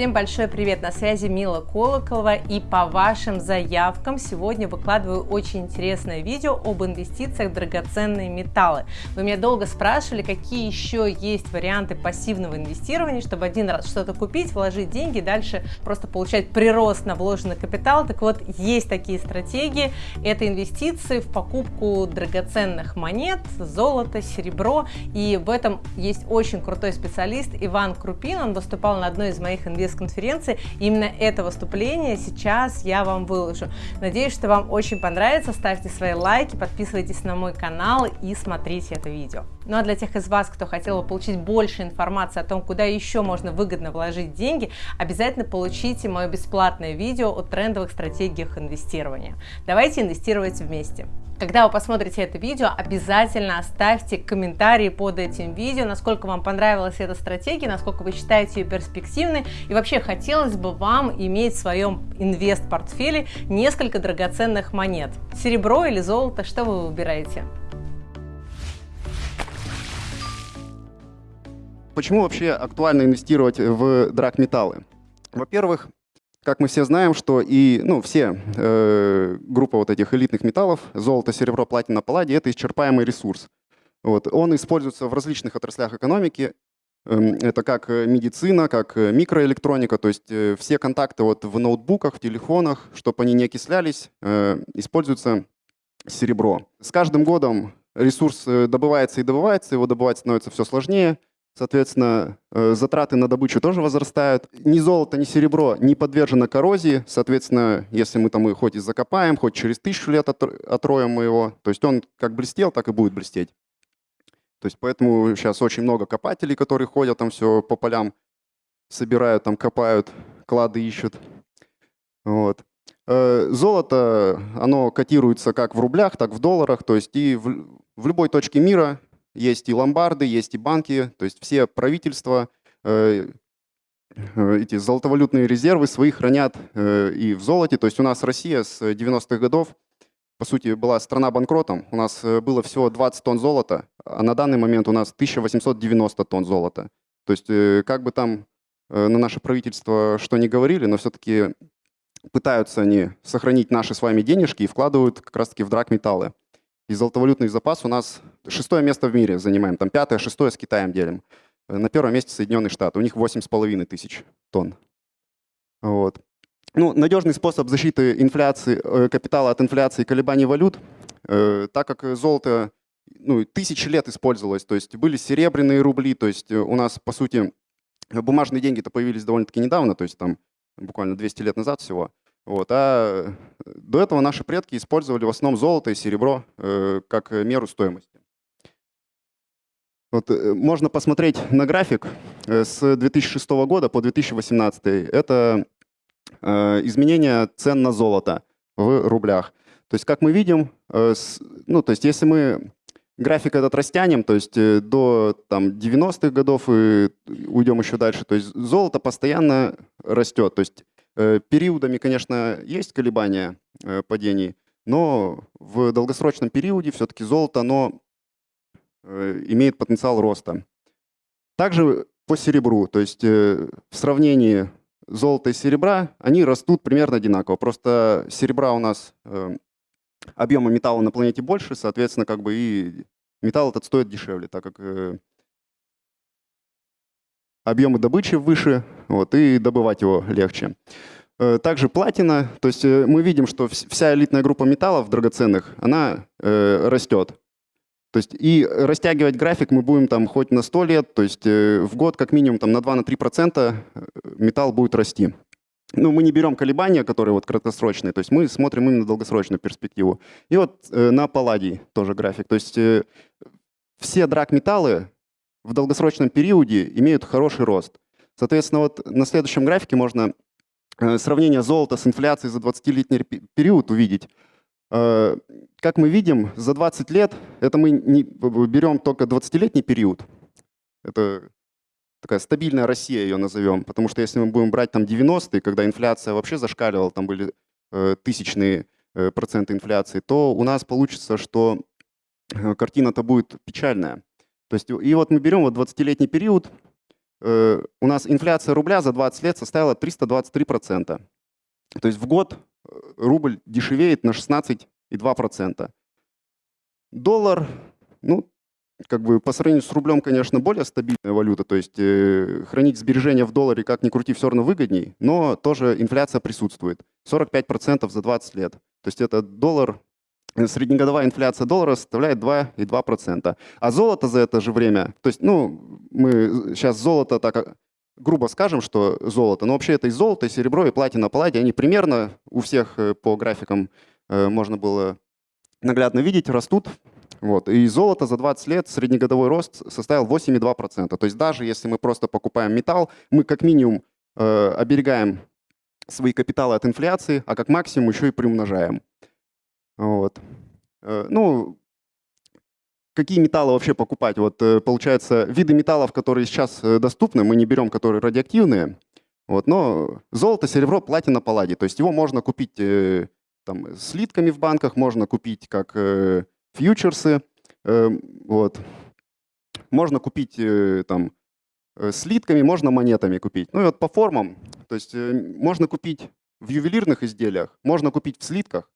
Всем большой привет! На связи Мила Колоколова и по вашим заявкам сегодня выкладываю очень интересное видео об инвестициях в драгоценные металлы. Вы меня долго спрашивали, какие еще есть варианты пассивного инвестирования, чтобы один раз что-то купить, вложить деньги, дальше просто получать прирост на вложенный капитал. Так вот, есть такие стратегии. Это инвестиции в покупку драгоценных монет, золото, серебро. И в этом есть очень крутой специалист Иван Крупин. Он выступал на одной из моих инвестиций конференции. Именно это выступление сейчас я вам выложу. Надеюсь, что вам очень понравится. Ставьте свои лайки, подписывайтесь на мой канал и смотрите это видео. Ну а для тех из вас, кто хотел бы получить больше информации о том, куда еще можно выгодно вложить деньги, обязательно получите мое бесплатное видео о трендовых стратегиях инвестирования. Давайте инвестировать вместе. Когда вы посмотрите это видео, обязательно оставьте комментарии под этим видео, насколько вам понравилась эта стратегия, насколько вы считаете ее перспективной. И вообще хотелось бы вам иметь в своем инвест-портфеле несколько драгоценных монет. Серебро или золото, что вы выбираете? Почему вообще актуально инвестировать в драгметаллы? Во-первых, как мы все знаем, что и ну, все э, группа вот этих элитных металлов, золото, серебро, платина, палладий, это исчерпаемый ресурс. Вот. Он используется в различных отраслях экономики. Эм, это как медицина, как микроэлектроника, то есть э, все контакты вот в ноутбуках, в телефонах, чтобы они не окислялись, э, используется серебро. С каждым годом ресурс э, добывается и добывается, его добывать становится все сложнее – Соответственно, э, затраты на добычу тоже возрастают. Ни золото, ни серебро не подвержено коррозии. Соответственно, если мы там и хоть и закопаем, хоть через тысячу лет отроем мы его, то есть он как блестел, так и будет блестеть. То есть поэтому сейчас очень много копателей, которые ходят там все по полям, собирают, там копают, клады ищут. Вот. Э, золото, оно котируется как в рублях, так в долларах, то есть и в, в любой точке мира есть и ломбарды, есть и банки, то есть все правительства э, э, эти золотовалютные резервы свои хранят э, и в золоте. То есть у нас Россия с 90-х годов, по сути, была страна банкротом. У нас было всего 20 тонн золота, а на данный момент у нас 1890 тонн золота. То есть как бы там на наше правительство что ни говорили, но все-таки пытаются они сохранить наши с вами денежки и вкладывают как раз-таки в драгметаллы. И золотовалютный запас у нас шестое место в мире занимаем. Там пятое, шестое с Китаем делим. Э, на первом месте Соединенные Штаты. У них восемь с половиной тысяч тонн. Вот. Ну, надежный способ защиты инфляции, э, капитала от инфляции и колебаний валют, э, так как золото ну, тысячи лет использовалось, то есть были серебряные рубли, то есть у нас, по сути, бумажные деньги-то появились довольно-таки недавно, то есть там буквально 200 лет назад всего. Вот. А до этого наши предки использовали в основном золото и серебро э, как меру стоимости. Вот, э, можно посмотреть на график э, с 2006 года по 2018. Это э, изменение цен на золото в рублях. То есть, как мы видим, э, с, ну, то есть, если мы график этот растянем, то есть э, до там, 90-х годов и уйдем еще дальше, то есть золото постоянно растет. То есть периодами, конечно, есть колебания э, падений, но в долгосрочном периоде все-таки золото оно э, имеет потенциал роста. Также по серебру, то есть в сравнении золота и серебра, они растут примерно одинаково. Просто серебра у нас объема металла на планете больше, соответственно, как бы и металл этот стоит дешевле, так как объемы добычи выше, вот, и добывать его легче. Э, также платина, то есть э, мы видим, что вся элитная группа металлов драгоценных, она э, растет. То есть и растягивать график мы будем там хоть на 100 лет, то есть э, в год как минимум там на 2-3% металл будет расти. Ну, мы не берем колебания, которые вот краткосрочные, то есть мы смотрим именно долгосрочную перспективу. И вот э, на палладий тоже график. То есть э, все драгметаллы в долгосрочном периоде имеют хороший рост. Соответственно, вот на следующем графике можно э, сравнение золота с инфляцией за 20-летний период увидеть. Э, как мы видим, за 20 лет, это мы не берем только 20-летний период, это такая стабильная Россия ее назовем, потому что если мы будем брать там 90-е, когда инфляция вообще зашкаливала, там были э, тысячные проценты инфляции, то у нас получится, что картина-то будет печальная. То есть, и вот мы берем вот 20-летний период, э, у нас инфляция рубля за 20 лет составила 323%. То есть в год э, рубль дешевеет на 16,2%. Доллар, ну, как бы по сравнению с рублем, конечно, более стабильная валюта, то есть э, хранить сбережения в долларе, как ни крути, все равно выгодней, но тоже инфляция присутствует. 45% за 20 лет. То есть это доллар, среднегодовая инфляция доллара составляет 2,2%. А золото за это же время, то есть, ну, мы сейчас золото так а, грубо скажем, что золото, но вообще это и золото, и серебро, и платина, палладий, они примерно у всех э, по графикам э, можно было наглядно видеть, растут. Вот. И золото за 20 лет среднегодовой рост составил 8,2%. То есть даже если мы просто покупаем металл, мы как минимум э, оберегаем свои капиталы от инфляции, а как максимум еще и приумножаем. Вот. Э, ну, какие металлы вообще покупать? Вот э, получается, виды металлов, которые сейчас э, доступны, мы не берем, которые радиоактивные. Вот, но золото, серебро, платина, палладий. То есть его можно купить там, слитками в банках, можно купить как э, фьючерсы. Э, вот. Можно купить э, там, э, слитками, можно монетами купить. Ну и вот по формам, то есть э, можно купить в ювелирных изделиях, можно купить в слитках,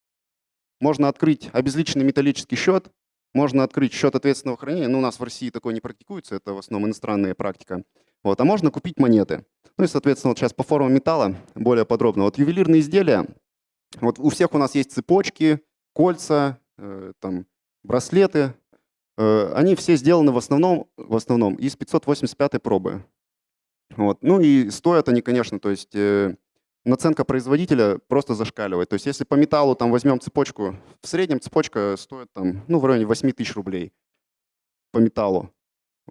можно открыть обезличенный металлический счет, можно открыть счет ответственного хранения, но у нас в России такое не практикуется, это в основном иностранная практика. Вот, а можно купить монеты. Ну и, соответственно, вот сейчас по формам металла более подробно. Вот ювелирные изделия, вот у всех у нас есть цепочки, кольца, э, там, браслеты. Э, они все сделаны в основном, в основном из 585 пробы. Вот. Ну и стоят они, конечно, то есть э, наценка производителя просто зашкаливает. То есть если по металлу там возьмем цепочку, в среднем цепочка стоит там, ну, в районе 8 тысяч рублей по металлу.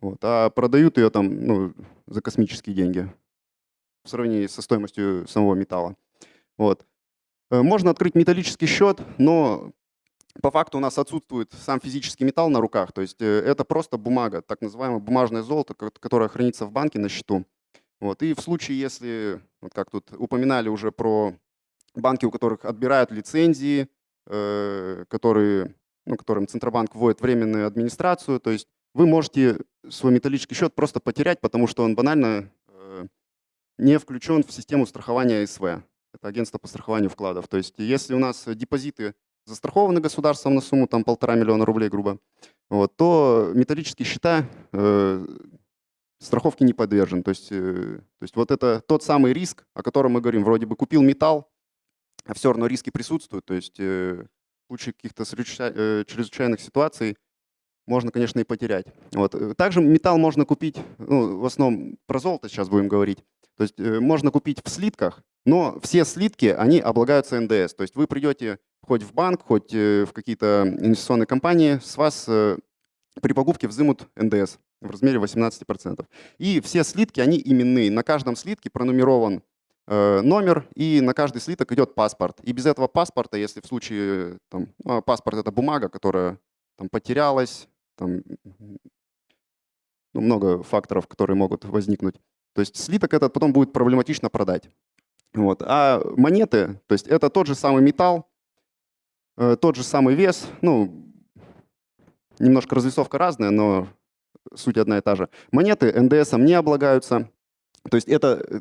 Вот. А продают ее там ну, за космические деньги в сравнении со стоимостью самого металла. Вот. Э, можно открыть металлический счет, но по факту у нас отсутствует сам физический металл на руках. То есть э, это просто бумага, так называемое бумажное золото, которое хранится в банке на счету. Вот. И в случае, если, вот как тут упоминали уже про банки, у которых отбирают лицензии, э, которые, ну, которым Центробанк вводит временную администрацию, то есть вы можете свой металлический счет просто потерять, потому что он банально э, не включен в систему страхования СВ. Это агентство по страхованию вкладов. То есть если у нас депозиты застрахованы государством на сумму там полтора миллиона рублей, грубо, вот, то металлические счета э, страховке не подвержен. То есть, э, то есть вот это тот самый риск, о котором мы говорим. Вроде бы купил металл, а все равно риски присутствуют. То есть э, в случае каких-то э, чрезвычайных ситуаций можно, конечно, и потерять. Вот. Также металл можно купить, ну, в основном про золото сейчас будем говорить. То есть можно купить в слитках, но все слитки, они облагаются НДС. То есть вы придете хоть в банк, хоть в какие-то инвестиционные компании, с вас при покупке взымут НДС в размере 18%. И все слитки, они именные. На каждом слитке пронумерован э, номер, и на каждый слиток идет паспорт. И без этого паспорта, если в случае, там, ну, паспорт — это бумага, которая там, потерялась, там, ну, много факторов, которые могут возникнуть. То есть слиток этот потом будет проблематично продать. Вот. А монеты, то есть это тот же самый металл, э, тот же самый вес, ну, немножко разрисовка разная, но суть одна и та же. Монеты НДСом не облагаются. То есть это э,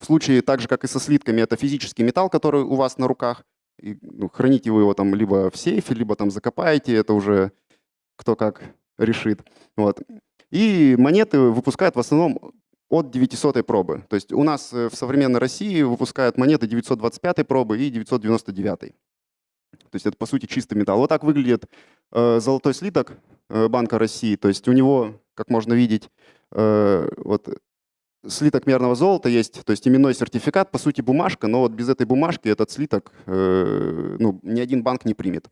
в случае так же, как и со слитками, это физический металл, который у вас на руках. И, ну, храните вы его там либо в сейфе, либо там закопаете, это уже кто как решит. Вот. И монеты выпускают в основном от 900 пробы. То есть у нас э, в современной России выпускают монеты 925 пробы и 999. То есть это, по сути, чистый металл. Вот так выглядит э, золотой слиток Банка России. То есть у него, как можно видеть, э, вот слиток мерного золота есть, то есть именной сертификат, по сути, бумажка, но вот без этой бумажки этот слиток э, ну, ни один банк не примет.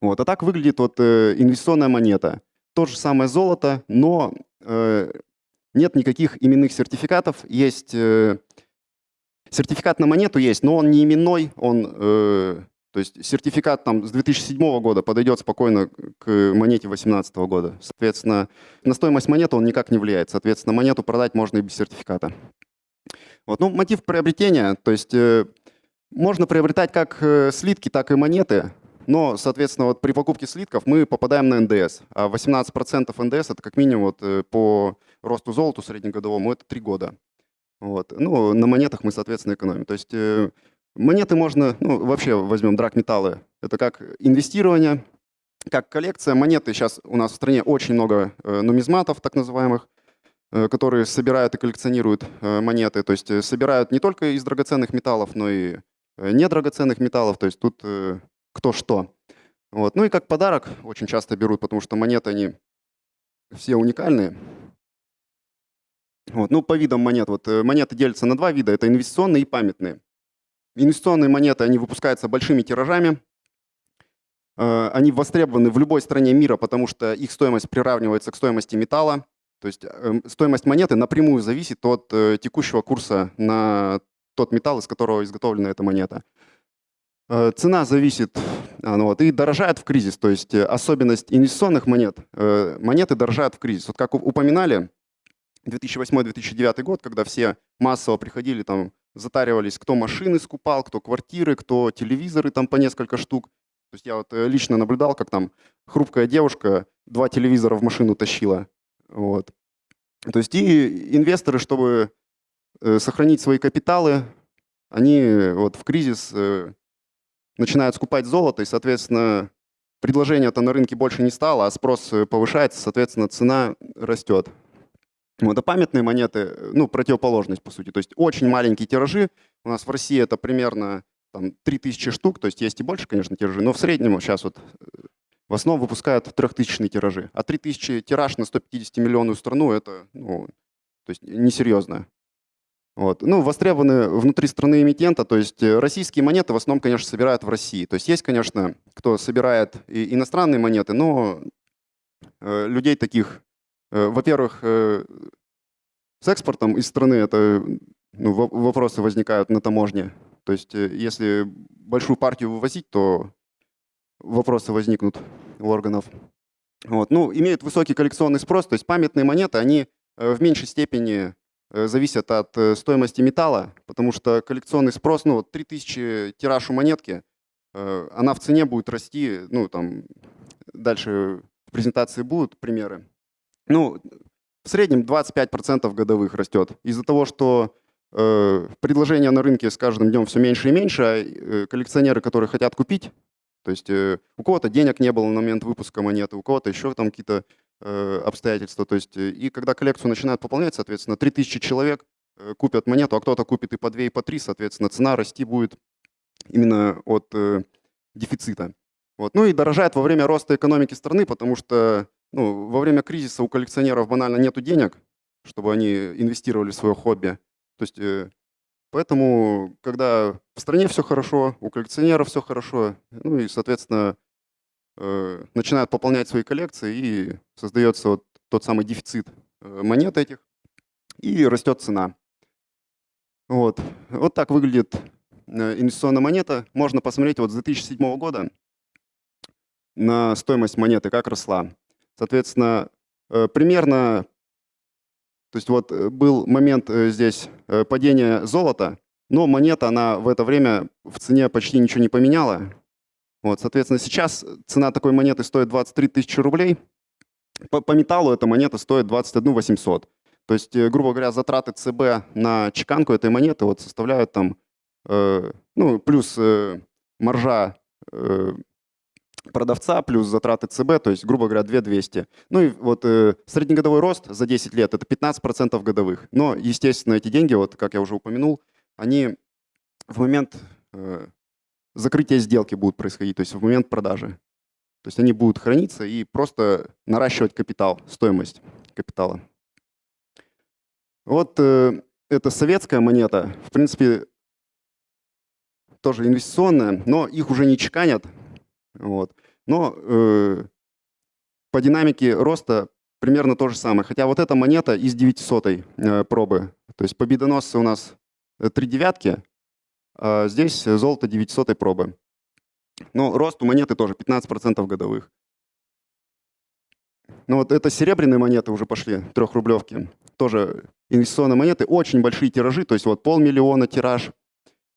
Вот. А так выглядит вот э, инвестиционная монета. То же самое золото, но э, нет никаких именных сертификатов. Есть э, сертификат на монету есть, но он не именной, он, э, то есть сертификат там с 2007 года подойдет спокойно к монете 2018 года. Соответственно, на стоимость монеты он никак не влияет. Соответственно, монету продать можно и без сертификата. Вот. Ну, мотив приобретения, то есть э, можно приобретать как э, слитки, так и монеты. Но, соответственно, вот при покупке слитков мы попадаем на НДС. А 18% НДС — это как минимум вот, э, по росту золоту среднегодовому это 3 года. Вот. Ну, на монетах мы, соответственно, экономим. То есть э, монеты можно, ну, вообще возьмем драгметаллы, это как инвестирование, как коллекция. Монеты сейчас у нас в стране очень много э, нумизматов, так называемых, э, которые собирают и коллекционируют э, монеты. То есть собирают не только из драгоценных металлов, но и недрагоценных металлов. То есть тут кто что. Вот. Ну и как подарок очень часто берут, потому что монеты, они все уникальные. Вот. Ну, по видам монет. Вот, монеты делятся на два вида. Это инвестиционные и памятные. Инвестиционные монеты, они выпускаются большими тиражами. Э, они востребованы в любой стране мира, потому что их стоимость приравнивается к стоимости металла. То есть эм, стоимость монеты напрямую зависит от э, текущего курса на тот металл, из которого изготовлена эта монета. Цена зависит а, ну вот, и дорожает в кризис. То есть особенность инвестиционных монет, монеты дорожают в кризис. Вот как упоминали, 2008-2009 год, когда все массово приходили, там, затаривались, кто машины скупал, кто квартиры, кто телевизоры там по несколько штук. То есть я вот э, лично наблюдал, как там хрупкая девушка два телевизора в машину тащила. Вот. То есть и инвесторы, чтобы э, сохранить свои капиталы, они вот в кризис э, начинают скупать золото, и, соответственно, предложения-то на рынке больше не стало, а спрос повышается, соответственно, цена растет. Вот, а памятные монеты, э, ну, противоположность, по сути. То есть очень маленькие тиражи. У нас в России это примерно там, 3000 штук, то есть есть и больше, конечно, тиражи, но в среднем сейчас вот э, в основном выпускают трехтысячные тиражи. А 3000 тираж на 150-миллионную страну – это ну, то есть несерьезно. Вот. Ну, востребованы внутри страны эмитента, то есть э, российские монеты в основном, конечно, собирают в России. То есть есть, конечно, кто собирает и иностранные монеты, но людей таких во-первых, э, с экспортом из страны это ну, вопросы возникают на таможне. То есть э, если большую партию вывозить, то вопросы возникнут у органов. Вот. Ну, имеют высокий коллекционный спрос, то есть памятные монеты, они в меньшей степени зависят от стоимости металла, потому что коллекционный спрос, ну, 3000 тираж у монетки, она в цене будет расти, ну, там, дальше в презентации будут примеры. Ну, в среднем 25% годовых растет. Из-за того, что э, предложение на рынке с каждым днем все меньше и меньше, а э, коллекционеры, которые хотят купить, то есть э, у кого-то денег не было на момент выпуска монеты, у кого-то еще там какие-то э, обстоятельства. То есть, э, и когда коллекцию начинают пополнять, соответственно, 3000 человек э, купят монету, а кто-то купит и по 2, и по 3, соответственно, цена расти будет именно от э, дефицита. Вот. Ну и дорожает во время роста экономики страны, потому что ну, во время кризиса у коллекционеров банально нет денег, чтобы они инвестировали в свое хобби. То есть, э, поэтому, когда в стране все хорошо, у коллекционеров все хорошо, ну и, соответственно, э, начинают пополнять свои коллекции, и создается вот тот самый дефицит э, монет этих, и растет цена. Вот, вот так выглядит инвестиционная монета. Можно посмотреть вот с 2007 года на стоимость монеты, как росла. Соответственно, э, примерно, то есть вот э, был момент э, здесь падения золота, но монета, она в это время в цене почти ничего не поменяла. Вот, соответственно, сейчас цена такой монеты стоит 23 тысячи рублей. По, по металлу эта монета стоит 21 800. То есть, грубо говоря, затраты ЦБ на чеканку этой монеты вот составляют там, э, ну, плюс э, маржа э, продавца плюс затраты ЦБ, то есть, грубо говоря, 2200. Ну и вот э, среднегодовой рост за 10 лет – это 15% годовых. Но, естественно, эти деньги, вот как я уже упомянул, они в момент э, закрытия сделки будут происходить, то есть в момент продажи. То есть они будут храниться и просто наращивать капитал, стоимость капитала. Вот э, это советская монета, в принципе, тоже инвестиционная, но их уже не чеканят, вот. Но э, по динамике роста примерно то же самое. Хотя вот эта монета из 900 э, пробы. То есть победоносцы у нас э, три девятки, а здесь золото 900 пробы. Но рост у монеты тоже 15% годовых. Ну вот это серебряные монеты уже пошли, трехрублевки. Тоже инвестиционные монеты, очень большие тиражи, то есть вот полмиллиона тираж.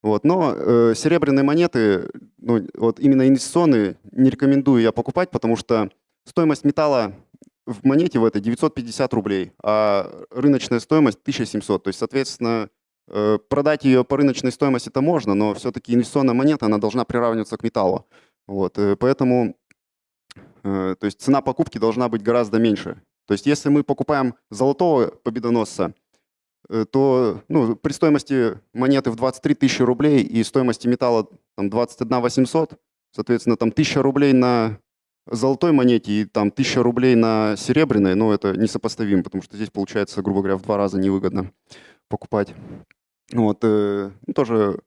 Вот, но э, серебряные монеты, ну, вот именно инвестиционные, не рекомендую я покупать, потому что стоимость металла в монете в этой 950 рублей, а рыночная стоимость 1700. То есть, соответственно, э, продать ее по рыночной стоимости это можно, но все-таки инвестиционная монета, она должна приравниваться к металлу. Вот, э, поэтому то есть цена покупки должна быть гораздо меньше. То есть если мы покупаем золотого победоносца, то ну, при стоимости монеты в 23 тысячи рублей и стоимости металла там, 21 800, соответственно, там 1000 рублей на золотой монете и там 1000 рублей на серебряной, но это несопоставимо, потому что здесь получается, грубо говоря, в два раза невыгодно покупать. Вот, э, ну, тоже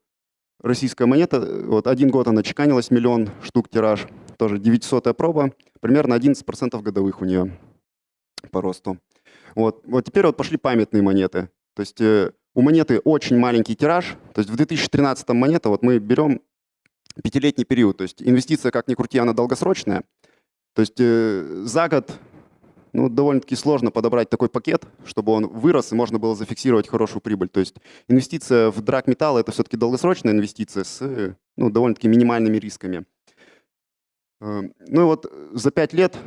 российская монета, вот один год она чеканилась, миллион штук тираж, тоже 900 проба, примерно 11% годовых у нее по росту. Вот, вот теперь вот пошли памятные монеты. То есть э, у монеты очень маленький тираж, то есть в 2013 монета, вот мы берем пятилетний период, то есть инвестиция, как ни крути, она долгосрочная, то есть э, за год ну, довольно-таки сложно подобрать такой пакет, чтобы он вырос и можно было зафиксировать хорошую прибыль. То есть инвестиция в драгметалл – это все-таки долгосрочная инвестиция с ну, довольно-таки минимальными рисками. Э, ну и вот за 5 лет,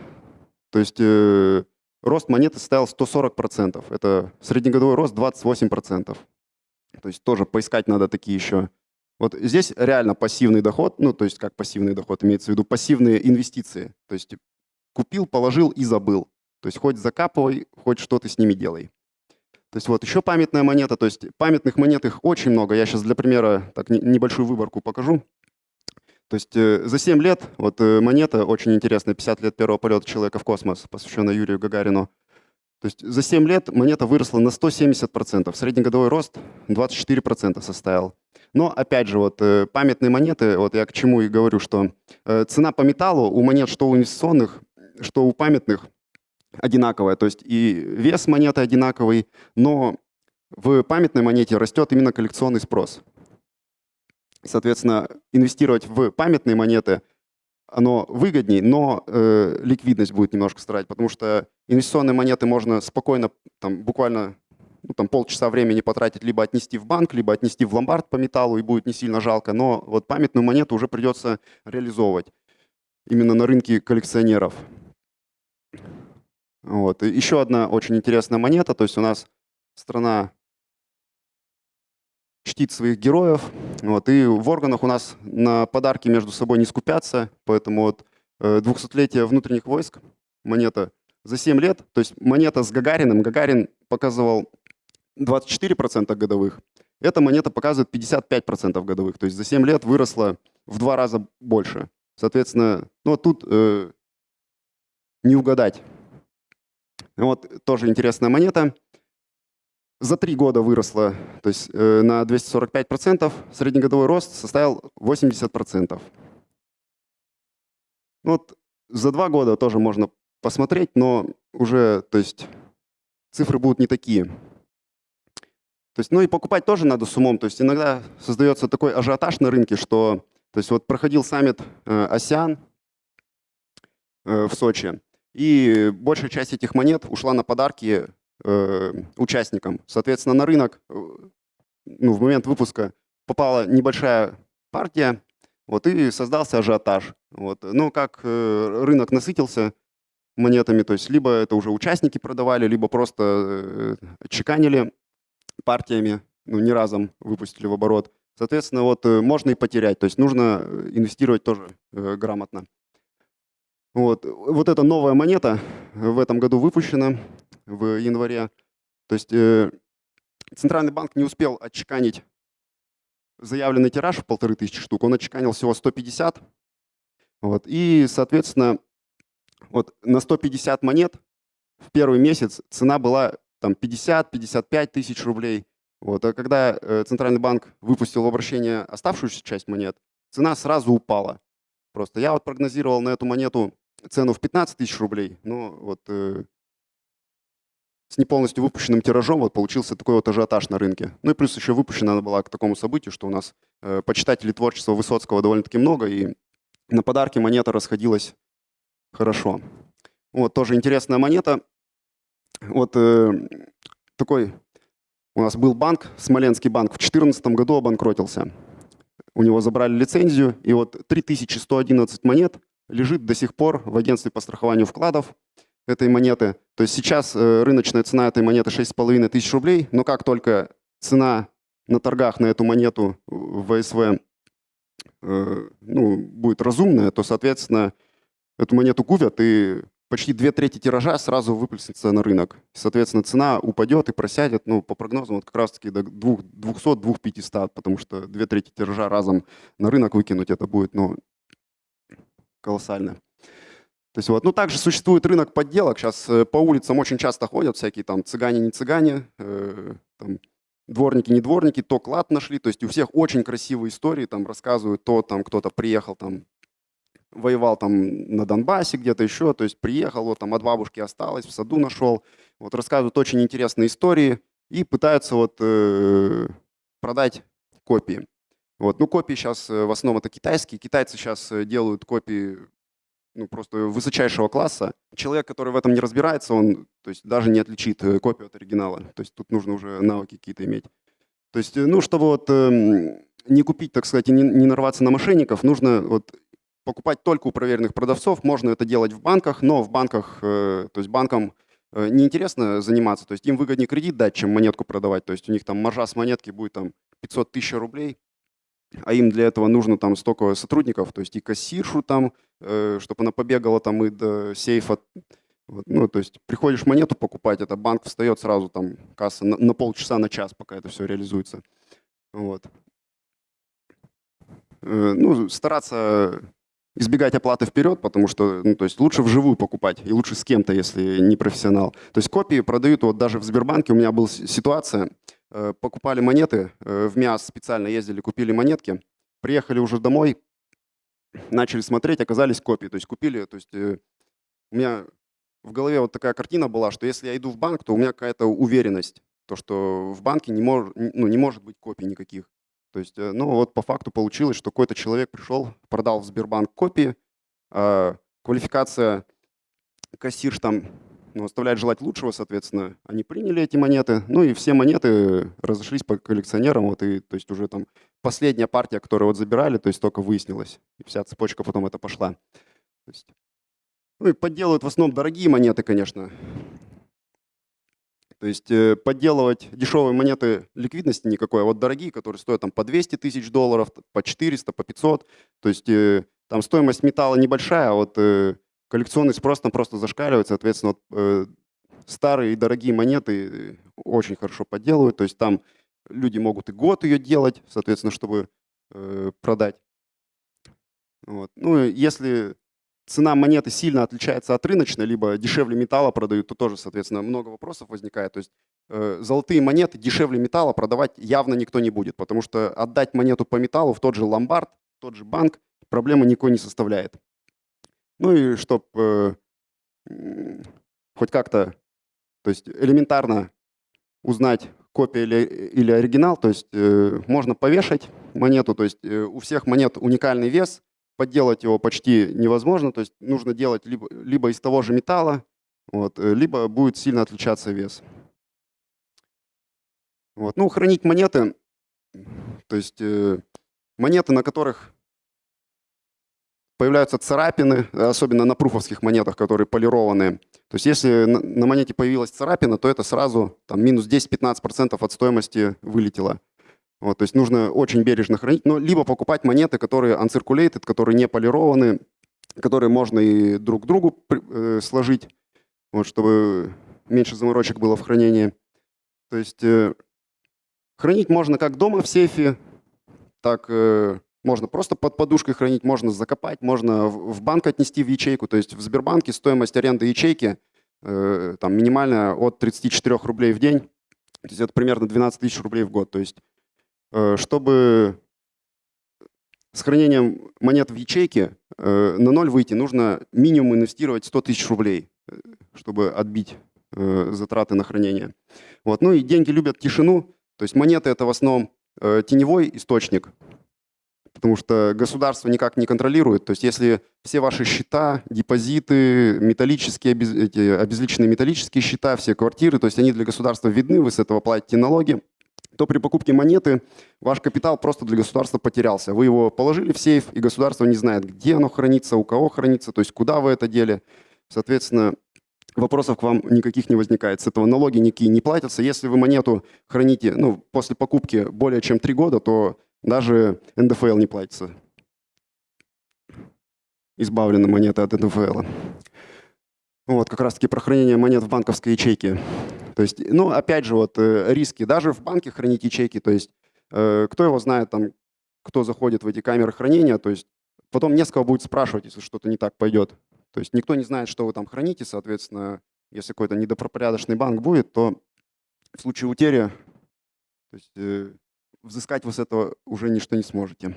то есть э, рост монеты составил 140%. Это среднегодовой рост 28%. То есть тоже поискать надо такие еще вот здесь реально пассивный доход, ну, то есть как пассивный доход, имеется в виду пассивные инвестиции. То есть купил, положил и забыл. То есть хоть закапывай, хоть что ты с ними делай. То есть вот еще памятная монета, то есть памятных монет их очень много. Я сейчас для примера так небольшую выборку покажу. То есть э, за 7 лет вот э, монета очень интересная, 50 лет первого полета человека в космос, посвященная Юрию Гагарину. То есть за 7 лет монета выросла на 170%, среднегодовой рост 24% составил. Но опять же, вот э, памятные монеты, вот я к чему и говорю, что э, цена по металлу у монет, что у инвестиционных, что у памятных, одинаковая. То есть и вес монеты одинаковый, но в памятной монете растет именно коллекционный спрос. Соответственно, инвестировать в памятные монеты оно выгоднее, но э, ликвидность будет немножко страдать, потому что инвестиционные монеты можно спокойно, там, буквально ну, там, полчаса времени потратить, либо отнести в банк, либо отнести в ломбард по металлу, и будет не сильно жалко. Но вот памятную монету уже придется реализовывать именно на рынке коллекционеров. Вот. Еще одна очень интересная монета. То есть у нас страна чтит своих героев. Вот. И в органах у нас на подарки между собой не скупятся. Поэтому вот 200-летие э, внутренних войск, монета за 7 лет, то есть монета с Гагариным. Гагарин показывал 24% годовых. Эта монета показывает 55% годовых. То есть за 7 лет выросла в два раза больше. Соответственно, ну, тут э, не угадать. Вот тоже интересная монета. За три года выросла то есть, э, на 245%, среднегодовой рост составил 80%. Ну вот за два года тоже можно посмотреть, но уже то есть, цифры будут не такие. То есть, ну и покупать тоже надо с умом. То есть иногда создается такой ажиотаж на рынке, что то есть вот проходил саммит э, АСИАН э, в Сочи, и большая часть этих монет ушла на подарки э, участникам. Соответственно, на рынок э, ну, в момент выпуска попала небольшая партия, вот, и создался ажиотаж. Вот. Ну, как э, рынок насытился монетами, то есть либо это уже участники продавали, либо просто э, чеканили партиями, ну, не разом выпустили в оборот. Соответственно, вот можно и потерять, то есть нужно инвестировать тоже э, грамотно. Вот. вот эта новая монета в этом году выпущена в январе. То есть э, Центральный банк не успел отчеканить заявленный тираж в полторы тысячи штук, он отчеканил всего 150. Вот. И, соответственно, вот на 150 монет в первый месяц цена была там 50-55 тысяч рублей. Вот. А когда э, Центральный банк выпустил в обращение оставшуюся часть монет, цена сразу упала. Просто я вот прогнозировал на эту монету цену в 15 тысяч рублей, но вот э, с не полностью выпущенным тиражом вот получился такой вот ажиотаж на рынке. Ну и плюс еще выпущена она была к такому событию, что у нас э, почитателей творчества Высоцкого довольно-таки много, и на подарки монета расходилась хорошо. Вот тоже интересная монета. Вот э, такой у нас был банк, Смоленский банк, в 2014 году обанкротился. У него забрали лицензию, и вот 3111 монет лежит до сих пор в агентстве по страхованию вкладов. Этой монеты. То есть сейчас э, рыночная цена этой монеты 6,5 тысяч рублей, но как только цена на торгах на эту монету в ВСВ ну, будет разумная, то, соответственно, эту монету купят, и почти две трети тиража сразу выплеснется на рынок. Соответственно, цена упадет и просядет, ну, по прогнозам, вот как раз-таки до 200-2500, потому что две трети тиража разом на рынок выкинуть, это будет, ну, колоссально. То есть вот, ну также существует рынок подделок. Сейчас э, по улицам очень часто ходят всякие там цыгане, не цыгане, э, там, дворники, не дворники, то клад нашли. То есть у всех очень красивые истории, там рассказывают, то там кто-то приехал там воевал там на Донбассе где-то еще, то есть приехал, вот там от бабушки осталось, в саду нашел. Вот рассказывают очень интересные истории и пытаются вот э, продать копии. Вот. Ну, копии сейчас э, в основном это китайские. Китайцы сейчас э, делают копии ну, просто высочайшего класса. Человек, который в этом не разбирается, он то есть, даже не отличит э, копию от оригинала. То есть тут нужно уже навыки какие-то иметь. То есть, ну, чтобы вот э, не купить, так сказать, и не, не нарваться на мошенников, нужно вот покупать только у проверенных продавцов. Можно это делать в банках, но в банках, э, то есть банкам э, неинтересно заниматься. То есть им выгоднее кредит дать, чем монетку продавать. То есть у них там маржа с монетки будет там 500 тысяч рублей, а им для этого нужно там столько сотрудников, то есть и кассиршу там, э, чтобы она побегала там и до сейфа. Ну, то есть приходишь монету покупать, это банк встает сразу там касса на, на полчаса, на час, пока это все реализуется. Вот. Ну, стараться избегать оплаты вперед, потому что ну, то есть лучше вживую покупать и лучше с кем-то, если не профессионал. То есть копии продают вот даже в Сбербанке. У меня была ситуация, э, покупали монеты, э, в МИАС специально ездили, купили монетки, приехали уже домой, начали смотреть, оказались копии. То есть купили, то есть э, у меня в голове вот такая картина была, что если я иду в банк, то у меня какая-то уверенность, то что в банке не, мож, ну, не может быть копий никаких. То есть, э, ну вот по факту получилось, что какой-то человек пришел, продал в Сбербанк копии, а квалификация кассирш там ну, оставляет желать лучшего, соответственно, они приняли эти монеты, ну и все монеты разошлись по коллекционерам, вот и, то есть уже там последняя партия, которую вот забирали, то есть только выяснилось, и вся цепочка потом это пошла. Есть, ну и подделывают в основном дорогие монеты, конечно, то есть э, подделывать дешевые монеты ликвидности никакой, а вот дорогие, которые стоят там по 200 тысяч долларов, по 400, по 500, то есть э, там стоимость металла небольшая, а вот э, коллекционный спрос там просто зашкаливает, соответственно, вот, старые и дорогие монеты очень хорошо подделывают, то есть там люди могут и год ее делать, соответственно, чтобы продать. Вот. Ну, если цена монеты сильно отличается от рыночной, либо дешевле металла продают, то тоже, соответственно, много вопросов возникает. То есть э, золотые монеты дешевле металла продавать явно никто не будет, потому что отдать монету по металлу в тот же ломбард, в тот же банк проблемы никакой не составляет. Ну и чтобы э, хоть как-то, то есть элементарно узнать, копия или, или оригинал, то есть э, можно повешать монету, то есть э, у всех монет уникальный вес – подделать его почти невозможно, то есть нужно делать либо, либо из того же металла, вот, э, либо будет сильно отличаться вес. Вот. Ну, хранить монеты, то есть э, монеты, на которых появляются царапины, особенно на пруфовских монетах, которые полированные. То есть если на, монете появилась царапина, то это сразу там, минус 10-15% от стоимости вылетело. Вот, то есть нужно очень бережно хранить, но либо покупать монеты, которые uncirculated, которые не полированы, которые можно и друг к другу э, сложить, вот, чтобы меньше заморочек было в хранении. То есть э, хранить можно как дома в сейфе, так э, можно просто под подушкой хранить, можно закопать, можно в, банк отнести в ячейку. То есть в Сбербанке стоимость аренды ячейки э, там минимальная от 34 рублей в день. То есть это примерно 12 тысяч рублей в год. То есть Э, чтобы с хранением монет в ячейке э, на ноль выйти, нужно минимум инвестировать 100 тысяч рублей, э, чтобы отбить затраты на хранение. Вот. Ну и деньги любят тишину, то есть монеты это в основном теневой источник, потому что государство никак не контролирует. То есть если все ваши счета, депозиты, металлические, эти обезличенные металлические счета, все квартиры, то есть они для государства видны, вы с этого платите налоги, то при покупке монеты ваш капитал просто для государства потерялся. Вы его положили в сейф, и государство не знает, где оно хранится, у кого хранится, то есть куда вы это дели. Соответственно, вопросов к вам никаких не возникает. С этого налоги никакие не платятся. Если вы монету храните ну, после покупки более чем 3 года, то даже НДФЛ не платится. Избавлены монеты от НДФЛ. Вот, как раз-таки про хранение монет в банковской ячейке. То есть, ну, опять же, вот э, риски. Даже в банке хранить ячейки, то есть, э, кто его знает, там, кто заходит в эти камеры хранения, то есть, потом не с кого будет спрашивать, если что-то не так пойдет. То есть, никто не знает, что вы там храните, соответственно, если какой-то недопропорядочный банк будет, то в случае утери, то есть, э, взыскать вы с этого уже ничто не сможете.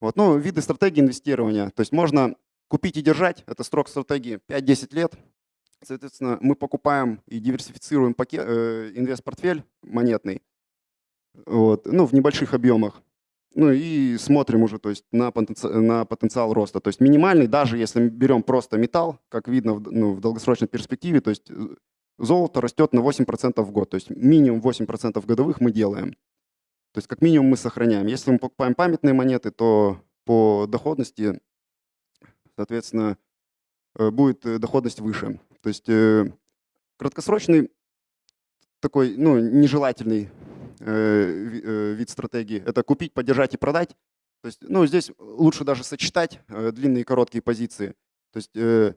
Вот, ну, виды стратегии инвестирования. То есть можно Купить и держать – это срок стратегии 5-10 лет. Соответственно, мы покупаем и диверсифицируем пакет, э, инвест-портфель монетный вот, ну, в небольших объемах. Ну и смотрим уже то есть, на, потенциал, на потенциал роста. То есть минимальный, даже если мы берем просто металл, как видно в, ну, в долгосрочной перспективе, то есть э, золото растет на 8% в год. То есть минимум 8% годовых мы делаем. То есть как минимум мы сохраняем. Если мы покупаем памятные монеты, то по доходности соответственно, э, будет э, доходность выше. То есть э, краткосрочный такой, ну, нежелательный вид стратегии – это купить, поддержать и продать. То есть, ну, здесь лучше даже сочетать длинные и короткие позиции. То есть,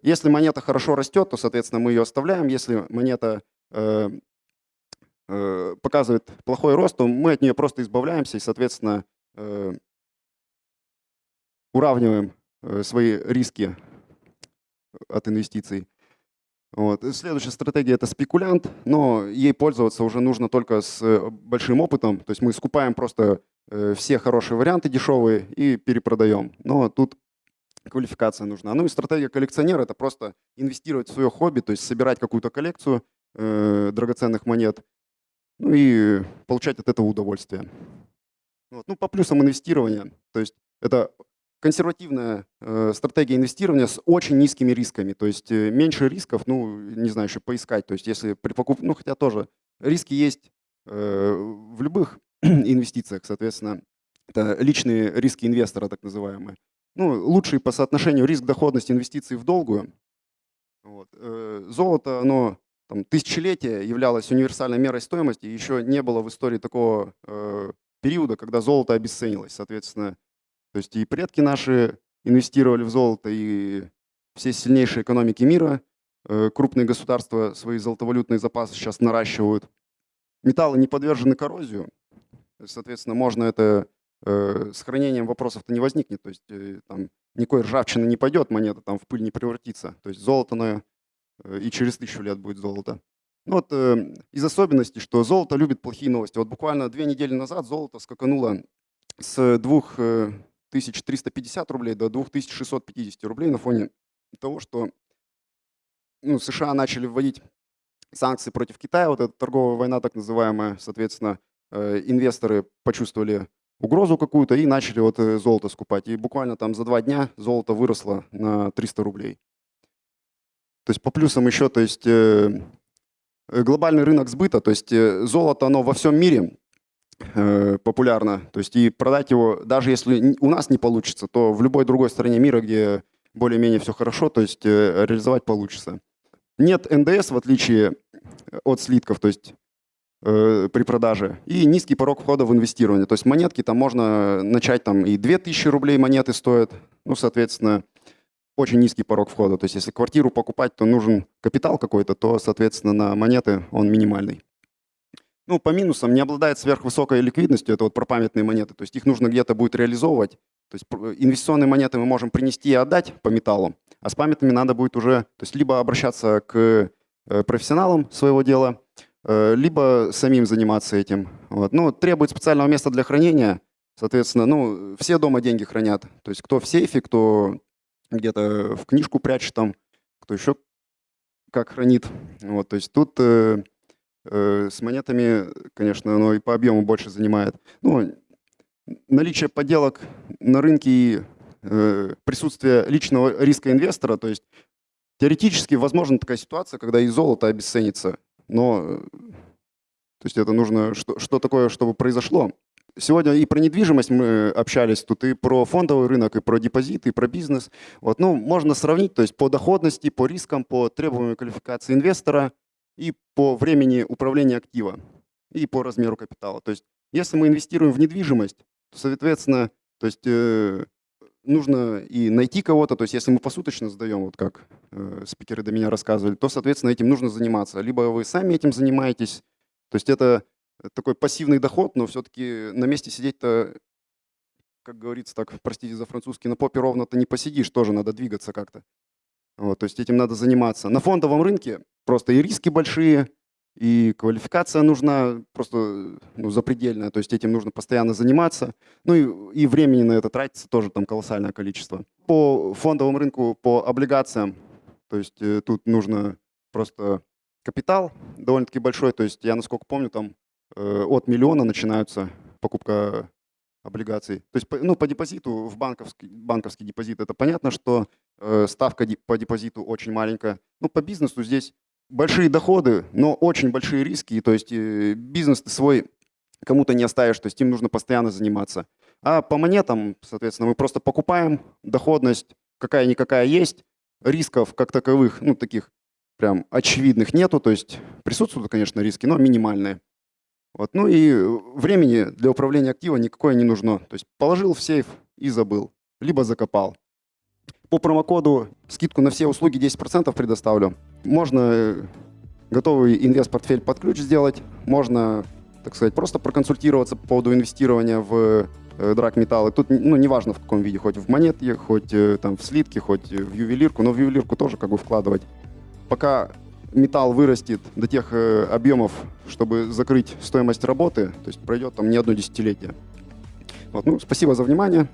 если монета хорошо растет, то, соответственно, мы ее оставляем. Если монета показывает плохой рост, то мы от нее просто избавляемся и, соответственно, уравниваем Э, свои риски от инвестиций. Вот. Следующая стратегия – это спекулянт, но ей пользоваться уже нужно только с э, большим опытом. То есть мы скупаем просто э, все хорошие варианты дешевые и перепродаем. Но тут квалификация нужна. Ну и стратегия коллекционера – это просто инвестировать в свое хобби, то есть собирать какую-то коллекцию э, драгоценных монет, ну и получать от этого удовольствие. Вот. Ну, по плюсам инвестирования, то есть это консервативная э, стратегия инвестирования с очень низкими рисками. То есть э, меньше рисков, ну, не знаю, еще поискать. То есть если при покупке, ну, хотя тоже риски есть э, в любых инвестициях, соответственно, это личные риски инвестора, так называемые. Ну, лучший по соотношению риск-доходность инвестиций в долгую. Вот. Э, золото, оно там, тысячелетия являлось универсальной мерой стоимости. Еще не было в истории такого э, периода, когда золото обесценилось. Соответственно, то есть и предки наши инвестировали в золото, и все сильнейшие экономики мира, э, крупные государства свои золотовалютные запасы сейчас наращивают. Металлы не подвержены коррозию, соответственно, можно это э, с хранением вопросов-то не возникнет, то есть э, там никакой ржавчины не пойдет, монета там в пыль не превратится. То есть золото на, и через тысячу лет будет золото. Ну вот из особенностей, что золото любит плохие новости. Вот буквально две недели назад золото скакануло с двух 1350 рублей до 2650 рублей на фоне того, что ну, США начали вводить санкции против Китая, вот эта торговая война так называемая, соответственно, э, инвесторы почувствовали угрозу какую-то и начали вот э, золото скупать. И буквально там за два дня золото выросло на 300 рублей. То есть по плюсам еще, то есть э, глобальный рынок сбыта, то есть золото, оно во всем мире Э, популярно. То есть и продать его, даже если у нас не получится, то в любой другой стране мира, где более-менее все хорошо, то есть э, реализовать получится. Нет НДС, в отличие от слитков, то есть э, при продаже. И низкий порог входа в инвестирование. То есть монетки там можно начать, там и 2000 рублей монеты стоят. Ну, соответственно, очень низкий порог входа. То есть если квартиру покупать, то нужен капитал какой-то, то, соответственно, на монеты он минимальный. Ну, по минусам не обладает сверхвысокой ликвидностью, это вот про памятные монеты, то есть их нужно где-то будет реализовывать. То есть инвестиционные монеты мы можем принести и отдать по металлу, а с памятными надо будет уже, то есть либо обращаться к э, профессионалам своего дела, э, либо самим заниматься этим. Вот. Ну, требует специального места для хранения, соответственно, ну, все дома деньги хранят. То есть кто в сейфе, кто где-то в книжку прячет там, кто еще как хранит. Вот, то есть тут э, Э, с монетами, конечно, оно и по объему больше занимает. Ну, наличие подделок на рынке и э, присутствие личного риска инвестора, то есть теоретически возможна такая ситуация, когда и золото обесценится, но то есть это нужно, что, что такое, чтобы произошло. Сегодня и про недвижимость мы общались, тут и про фондовый рынок, и про депозиты, и про бизнес. Вот, ну, можно сравнить, то есть по доходности, по рискам, по требованию квалификации инвестора и по времени управления актива, и по размеру капитала. То есть если мы инвестируем в недвижимость, то, соответственно, то есть э, нужно и найти кого-то, то есть если мы посуточно сдаем, вот как э, спикеры до меня рассказывали, то, соответственно, этим нужно заниматься. Либо вы сами этим занимаетесь, то есть это такой пассивный доход, но все-таки на месте сидеть-то, как говорится так, простите за французский, на попе ровно-то не посидишь, тоже надо двигаться как-то. Вот, то есть этим надо заниматься. На фондовом рынке просто и риски большие, и квалификация нужна просто ну, запредельная, то есть этим нужно постоянно заниматься. Ну и, и времени на это тратится тоже там колоссальное количество. По фондовому рынку, по облигациям, то есть э, тут нужно просто капитал довольно-таки большой, то есть я, насколько помню, там от миллиона начинаются покупка облигаций. То есть ну, по депозиту, в банковский, банковский депозит, это понятно, что э, ставка по депозиту очень маленькая. Ну, по бизнесу здесь большие доходы, но очень большие риски. То есть э, бизнес ты свой кому-то не оставишь, то есть им нужно постоянно заниматься. А по монетам, соответственно, мы просто покупаем, доходность какая-никакая есть, рисков как таковых, ну таких прям очевидных нету, то есть присутствуют, конечно, риски, но минимальные. Вот. Ну и времени для управления активом никакое не нужно. То есть положил в сейф и забыл, либо закопал. По промокоду скидку на все услуги 10% предоставлю. Можно э, готовый инвест-портфель под ключ сделать, можно, так сказать, просто проконсультироваться по поводу инвестирования в э, драгметаллы. Тут, ну, неважно в каком виде, хоть в монетке, хоть э, там в слитки, хоть в ювелирку, но в ювелирку тоже как бы вкладывать. Пока металл вырастет до тех объемов, чтобы закрыть стоимость работы, то есть пройдет там не одно десятилетие. Вот, ну, спасибо за внимание.